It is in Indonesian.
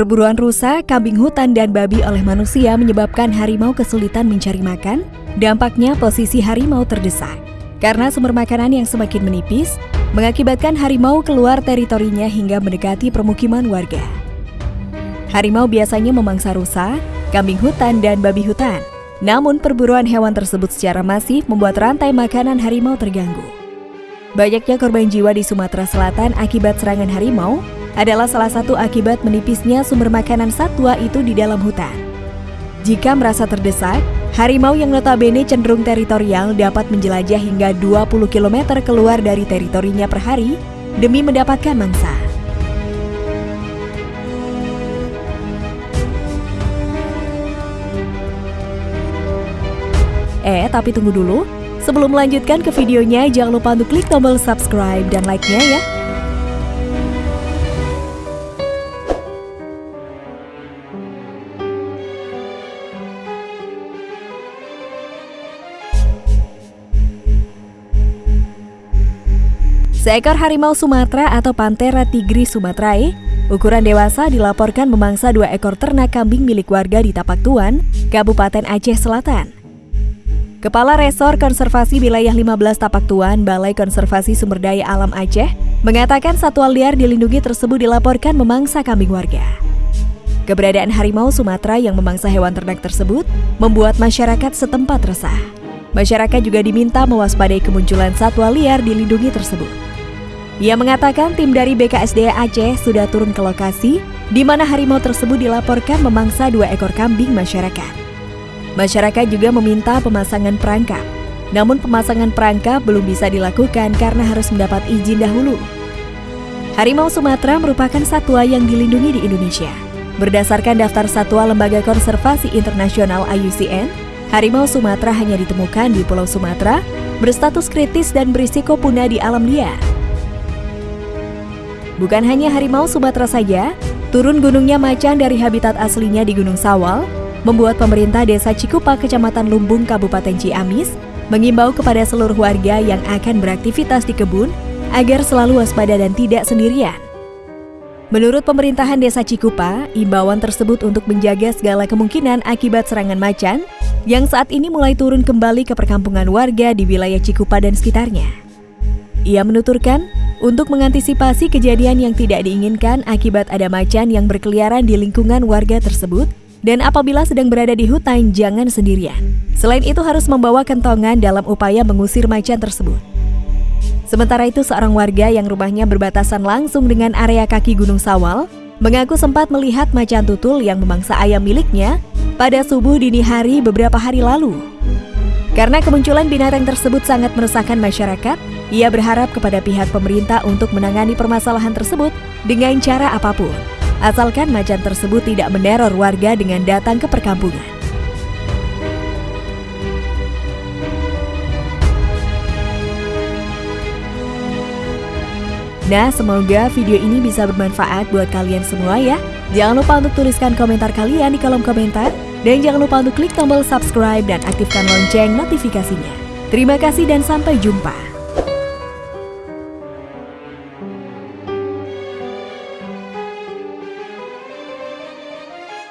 Perburuan rusa, kambing hutan, dan babi oleh manusia menyebabkan harimau kesulitan mencari makan. Dampaknya posisi harimau terdesak. Karena sumber makanan yang semakin menipis, mengakibatkan harimau keluar teritorinya hingga mendekati permukiman warga. Harimau biasanya memangsa rusa, kambing hutan, dan babi hutan. Namun perburuan hewan tersebut secara masif membuat rantai makanan harimau terganggu. Banyaknya korban jiwa di Sumatera Selatan akibat serangan harimau adalah salah satu akibat menipisnya sumber makanan satwa itu di dalam hutan. Jika merasa terdesak, Harimau yang notabene cenderung teritorial dapat menjelajah hingga 20 km keluar dari teritorinya per hari demi mendapatkan mangsa. Eh, tapi tunggu dulu. Sebelum melanjutkan ke videonya, jangan lupa untuk klik tombol subscribe dan like-nya ya. Seekor harimau Sumatera atau Panthera tigris sumatrae, ukuran dewasa dilaporkan memangsa dua ekor ternak kambing milik warga di Tapak Tuan, Kabupaten Aceh Selatan. Kepala Resor Konservasi Wilayah 15 Tapak Tuan, Balai Konservasi Sumber Daya Alam Aceh, mengatakan satwa liar dilindungi tersebut dilaporkan memangsa kambing warga. Keberadaan harimau Sumatera yang memangsa hewan ternak tersebut membuat masyarakat setempat resah. Masyarakat juga diminta mewaspadai kemunculan satwa liar dilindungi tersebut. Ia mengatakan tim dari BKSDA Aceh sudah turun ke lokasi di mana harimau tersebut dilaporkan memangsa dua ekor kambing masyarakat. Masyarakat juga meminta pemasangan perangkap. Namun pemasangan perangkap belum bisa dilakukan karena harus mendapat izin dahulu. Harimau Sumatera merupakan satwa yang dilindungi di Indonesia. Berdasarkan daftar satwa Lembaga Konservasi Internasional IUCN, harimau Sumatera hanya ditemukan di Pulau Sumatera, berstatus kritis dan berisiko punah di alam liar. Bukan hanya harimau Sumatera saja, turun gunungnya macan dari habitat aslinya di Gunung Sawal membuat pemerintah Desa Cikupa, Kecamatan Lumbung, Kabupaten Ciamis mengimbau kepada seluruh warga yang akan beraktivitas di kebun agar selalu waspada dan tidak sendirian. Menurut pemerintahan Desa Cikupa, imbauan tersebut untuk menjaga segala kemungkinan akibat serangan macan yang saat ini mulai turun kembali ke perkampungan warga di wilayah Cikupa dan sekitarnya. Ia menuturkan, untuk mengantisipasi kejadian yang tidak diinginkan akibat ada macan yang berkeliaran di lingkungan warga tersebut, dan apabila sedang berada di hutan jangan sendirian. Selain itu harus membawa kentongan dalam upaya mengusir macan tersebut. Sementara itu seorang warga yang rumahnya berbatasan langsung dengan area kaki Gunung Sawal mengaku sempat melihat macan tutul yang memangsa ayam miliknya pada subuh dini hari beberapa hari lalu. Karena kemunculan binatang tersebut sangat meresahkan masyarakat, ia berharap kepada pihak pemerintah untuk menangani permasalahan tersebut dengan cara apa pun, asalkan macan tersebut tidak meneror warga dengan datang ke perkampungan. Nah, semoga video ini bisa bermanfaat buat kalian semua ya. Jangan lupa untuk tuliskan komentar kalian di kolom komentar. Dan jangan lupa untuk klik tombol subscribe dan aktifkan lonceng notifikasinya. Terima kasih dan sampai jumpa.